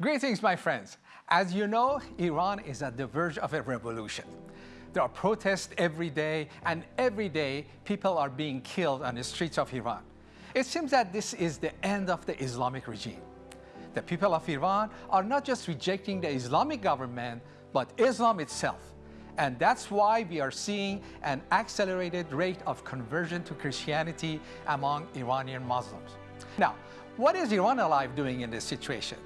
Greetings, my friends. As you know, Iran is at the verge of a revolution. There are protests every day, and every day people are being killed on the streets of Iran. It seems that this is the end of the Islamic regime. The people of Iran are not just rejecting the Islamic government, but Islam itself. And that's why we are seeing an accelerated rate of conversion to Christianity among Iranian Muslims. Now, what is Iran Alive doing in this situation?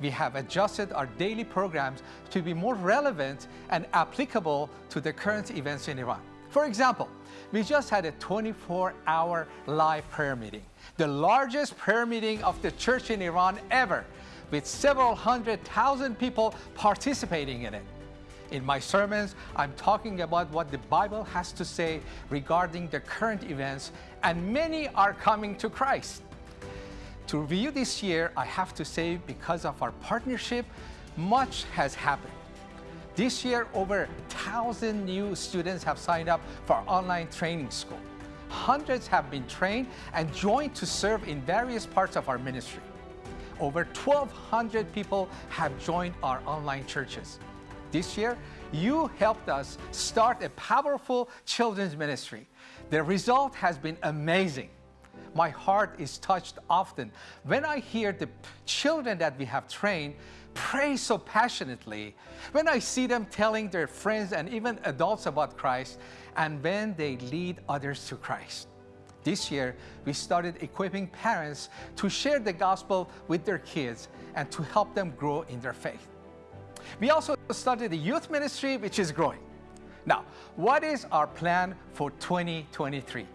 We have adjusted our daily programs to be more relevant and applicable to the current events in Iran. For example, we just had a 24-hour live prayer meeting, the largest prayer meeting of the church in Iran ever, with several hundred thousand people participating in it. In my sermons, I'm talking about what the Bible has to say regarding the current events, and many are coming to Christ. To review this year, I have to say because of our partnership, much has happened. This year, over 1,000 new students have signed up for online training school. Hundreds have been trained and joined to serve in various parts of our ministry. Over 1,200 people have joined our online churches. This year, you helped us start a powerful children's ministry. The result has been amazing my heart is touched often when I hear the children that we have trained pray so passionately, when I see them telling their friends and even adults about Christ, and when they lead others to Christ. This year, we started equipping parents to share the gospel with their kids and to help them grow in their faith. We also started a youth ministry, which is growing. Now, what is our plan for 2023?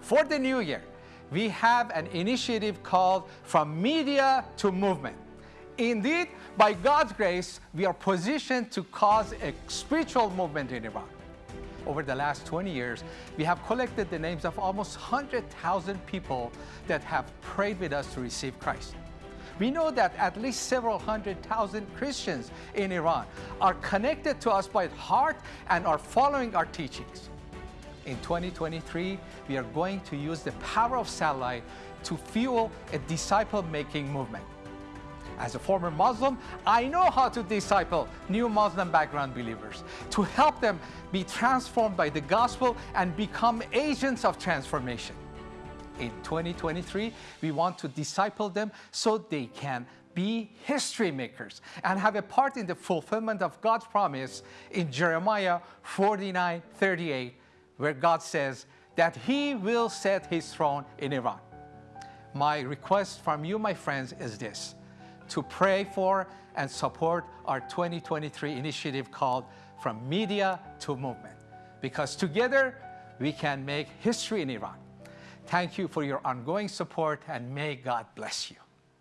For the new year, we have an initiative called From Media to Movement. Indeed, by God's grace, we are positioned to cause a spiritual movement in Iran. Over the last 20 years, we have collected the names of almost 100,000 people that have prayed with us to receive Christ. We know that at least several hundred thousand Christians in Iran are connected to us by heart and are following our teachings in 2023, we are going to use the power of satellite to fuel a disciple-making movement. As a former Muslim, I know how to disciple new Muslim background believers, to help them be transformed by the gospel and become agents of transformation. In 2023, we want to disciple them so they can be history makers and have a part in the fulfillment of God's promise in Jeremiah 49, 38, where God says that he will set his throne in Iran. My request from you, my friends, is this, to pray for and support our 2023 initiative called From Media to Movement, because together we can make history in Iran. Thank you for your ongoing support and may God bless you.